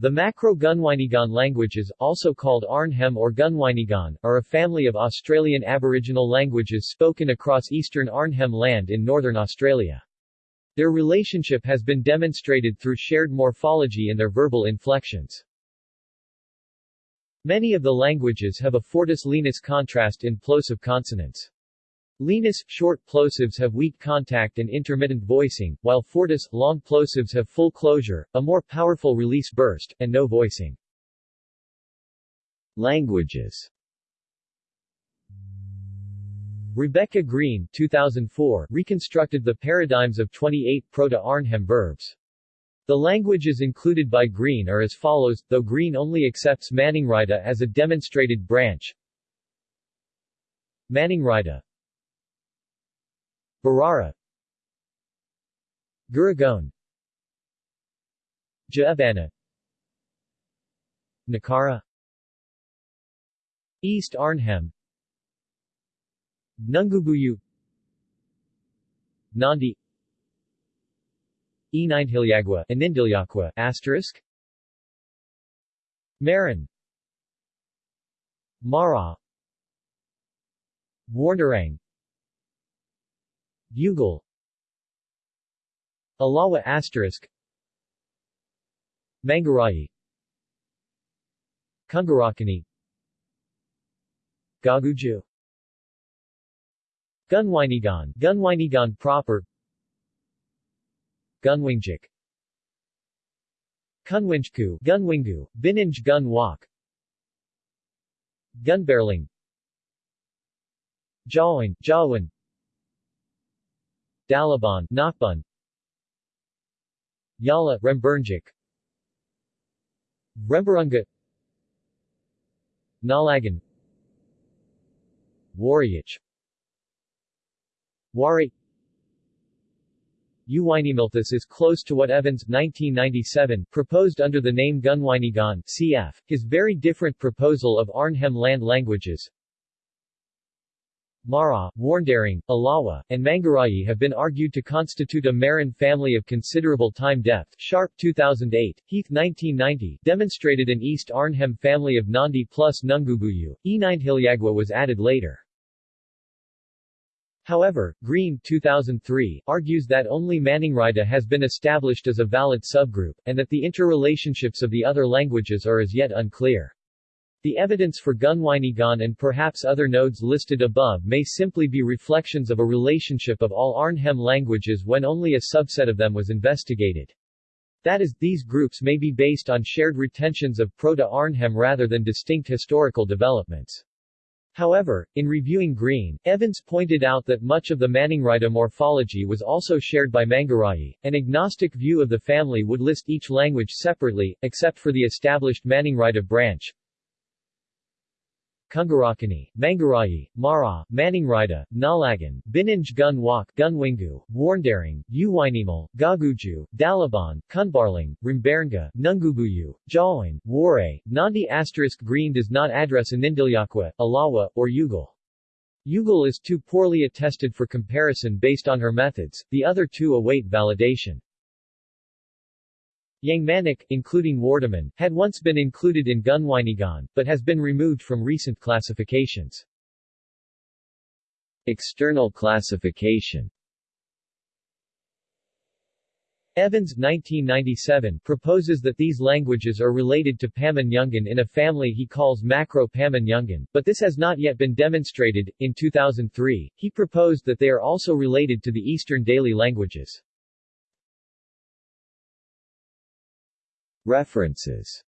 The Macro-Gunwinyguan languages, also called Arnhem or Gunwinyguan, are a family of Australian Aboriginal languages spoken across eastern Arnhem Land in northern Australia. Their relationship has been demonstrated through shared morphology and their verbal inflections. Many of the languages have a fortis-lenis contrast in plosive consonants. Lenis, short plosives have weak contact and intermittent voicing, while fortis, long plosives have full closure, a more powerful release burst, and no voicing. Languages Rebecca Green 2004 reconstructed the paradigms of 28 Proto-Arnhem verbs. The languages included by Green are as follows, though Green only accepts Maningrida as a demonstrated branch. Maningrida Barara Guragone Jaabana Nakara East Arnhem. Nungubuyu. Nandi. Enindhilyagwa Inindilyakwa asterisk. Marin. Mara. Warndarang Bugle Alawa asterisk. Mangarayi Kungarakani Gaguju. Gunwinyguan. Gunwinyguan proper. Gunwingjik. Kunwinjku. Gunwingu. Bininj Gun Walk. Gunbarreling Jawin. Jawin Dalaban, Nakbun Yala, Remburnjik Remburunga Nalagan. Warriach Wari Uwinimilthus is close to what Evans 1997 proposed under the name Gunwinyguan cf. His very different proposal of Arnhem land languages Mara, Warndarang, Alawa, and Mangarayi have been argued to constitute a Marin family of considerable time depth. Sharp 2008, Heath 1990 demonstrated an East Arnhem family of Nandi plus Nungubuyu. Enindhilyagwa was added later. However, Green 2003 argues that only Maningrida has been established as a valid subgroup, and that the interrelationships of the other languages are as yet unclear. The evidence for Gunwinyguan and perhaps other nodes listed above may simply be reflections of a relationship of all Arnhem languages when only a subset of them was investigated. That is, these groups may be based on shared retentions of Proto-Arnhem rather than distinct historical developments. However, in reviewing Green, Evans pointed out that much of the Maningrida morphology was also shared by Mangarayi. An agnostic view of the family would list each language separately, except for the established Maningrida branch, Kungarakani, Mangarayi, Mara, Maningrida, Nalagan, Bininj Gun Wak, Gunwingu, Warndarang, Uwinimal, Gaguju, Dalaban, Kunbarling, Rimbarnga, Nungubuyu, Jawin, Waray, Nandi asterisk Green does not address Inindilyakwa, Alawa, or Yugal. Yugal is too poorly attested for comparison based on her methods, the other two await validation. Yangmanic, including Wardaman, had once been included in Gunwinyguan, but has been removed from recent classifications. External classification Evans 1997 proposes that these languages are related to Pama-Nyungan in a family he calls Macro-Pama-Nyungan, but this has not yet been demonstrated. In 2003, he proposed that they are also related to the Eastern Daly languages. References